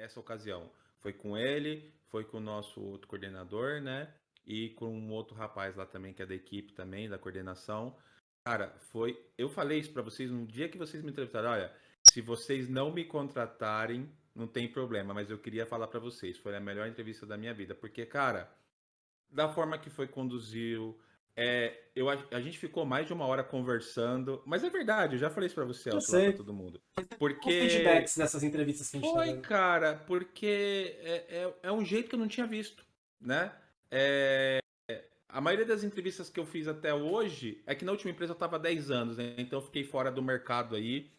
essa ocasião. Foi com ele, foi com o nosso outro coordenador, né? E com um outro rapaz lá também, que é da equipe também, da coordenação. Cara, foi. Eu falei isso para vocês no dia que vocês me entrevistaram. Olha, se vocês não me contratarem, não tem problema, mas eu queria falar para vocês. Foi a melhor entrevista da minha vida. Porque, cara, da forma que foi conduziu, é, eu, a gente ficou mais de uma hora conversando, mas é verdade, eu já falei isso pra você, eu sei. pra todo mundo. Porque... Os feedbacks dessas entrevistas que a gente Foi, tá cara, porque é, é, é, um jeito que eu não tinha visto, né? É, a maioria das entrevistas que eu fiz até hoje é que na última empresa eu estava 10 anos, né? Então eu fiquei fora do mercado aí.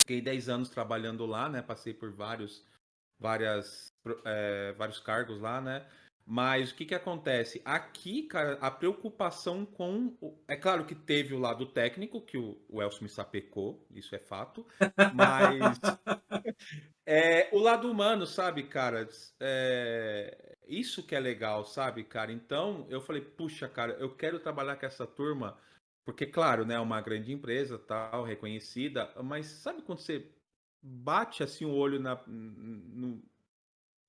Fiquei 10 anos trabalhando lá, né? Passei por vários, várias, é, vários cargos lá, né? Mas o que, que acontece? Aqui, cara, a preocupação com. É claro que teve o lado técnico, que o, o Elcio me sapecou, isso é fato. Mas. é, o lado humano, sabe, cara? É, isso que é legal, sabe, cara? Então, eu falei, puxa, cara, eu quero trabalhar com essa turma, porque, claro, né, é uma grande empresa, tal, reconhecida, mas sabe quando você bate assim o olho na. No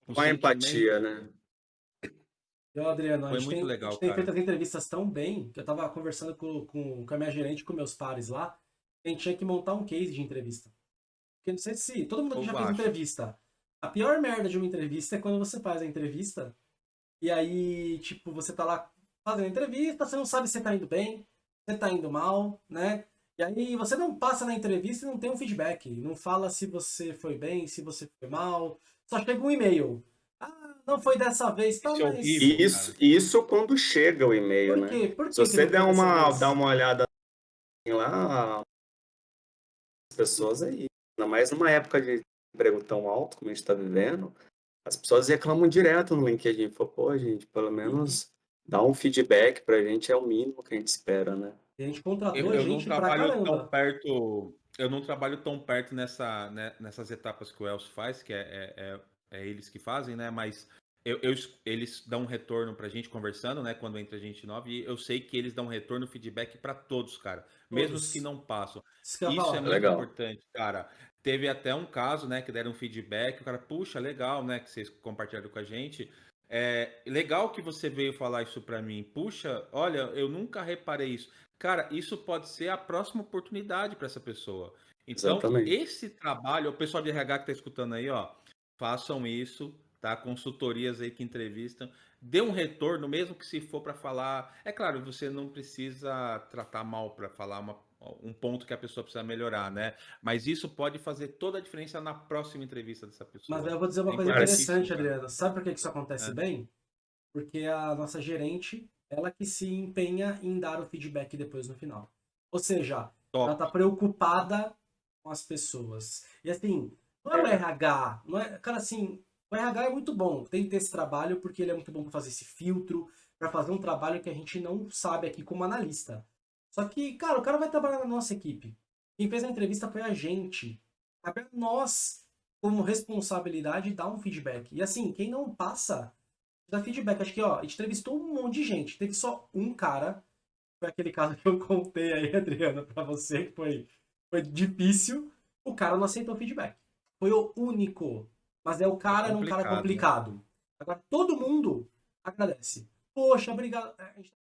com a empatia, né? Eu, Adriano, Foi a gente, muito tem, legal, a gente tem feito as entrevistas tão bem que eu tava conversando com, com, com a minha gerente, com meus pares lá, a gente tinha que montar um case de entrevista. Porque não sei se todo mundo aqui já fez entrevista. A pior merda de uma entrevista é quando você faz a entrevista e aí, tipo, você tá lá fazendo a entrevista, você não sabe se tá indo bem, se tá indo mal, né? E aí você não passa na entrevista e não tem um feedback. Não fala se você foi bem, se você foi mal. Só chega um e-mail não foi dessa vez, tá, isso, mas... isso, isso quando chega o e-mail, né? Por que Se você der uma, dar uma olhada lá, as pessoas aí, ainda mais numa época de emprego tão alto como a gente está vivendo, as pessoas reclamam direto no LinkedIn. Fala, pô, gente, pelo menos dá um feedback pra gente, é o mínimo que a gente espera, né? a gente contratou eu, eu gente não trabalho tão perto eu não trabalho tão perto nessa, né, nessas etapas que o Elcio faz, que é, é, é, é eles que fazem, né? Mas eu, eu, eles dão um retorno pra gente conversando, né? Quando entra gente nova, e eu sei que eles dão um retorno, feedback para todos, cara. Todos. Mesmo os que não passam. Isso, Isso é muito legal. importante, cara. Teve até um caso, né, que deram um feedback, o cara, puxa, legal, né, que vocês compartilharam com a gente. É legal que você veio falar isso para mim. Puxa, olha, eu nunca reparei isso. Cara, isso pode ser a próxima oportunidade para essa pessoa. Então, Exatamente. esse trabalho, o pessoal de RH que tá escutando aí, ó, façam isso, tá? Consultorias aí que entrevistam, dê um retorno, mesmo que se for para falar. É claro, você não precisa tratar mal para falar uma, um ponto que a pessoa precisa melhorar, né? Mas isso pode fazer toda a diferença na próxima entrevista dessa pessoa. Mas eu vou dizer uma é coisa interessante, Adriano. Sabe por que isso acontece é. bem? Porque a nossa gerente, ela que se empenha em dar o feedback depois no final. Ou seja, Top. ela tá preocupada com as pessoas. E assim, não é o RH, não é, cara, assim, o RH é muito bom, tem que ter esse trabalho porque ele é muito bom para fazer esse filtro, para fazer um trabalho que a gente não sabe aqui como analista. Só que, cara, o cara vai trabalhar na nossa equipe. Quem fez a entrevista foi a gente. Cabe a nós, como responsabilidade, dar um feedback. E assim, quem não passa, dá feedback. Acho que, ó, a gente entrevistou um monte de gente. Teve só um cara, foi aquele caso que eu contei aí, Adriana, pra você, que foi, foi difícil. O cara não aceitou feedback. Foi o único mas é o cara é um cara complicado. Agora, todo mundo agradece. Poxa, obrigado. É, a gente